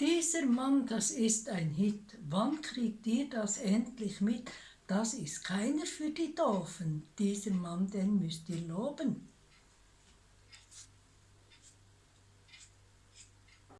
Dieser Mann, das ist ein Hit. Wann kriegt ihr das endlich mit? Das ist keiner für die Doofen. Dieser Mann, den müsst ihr loben.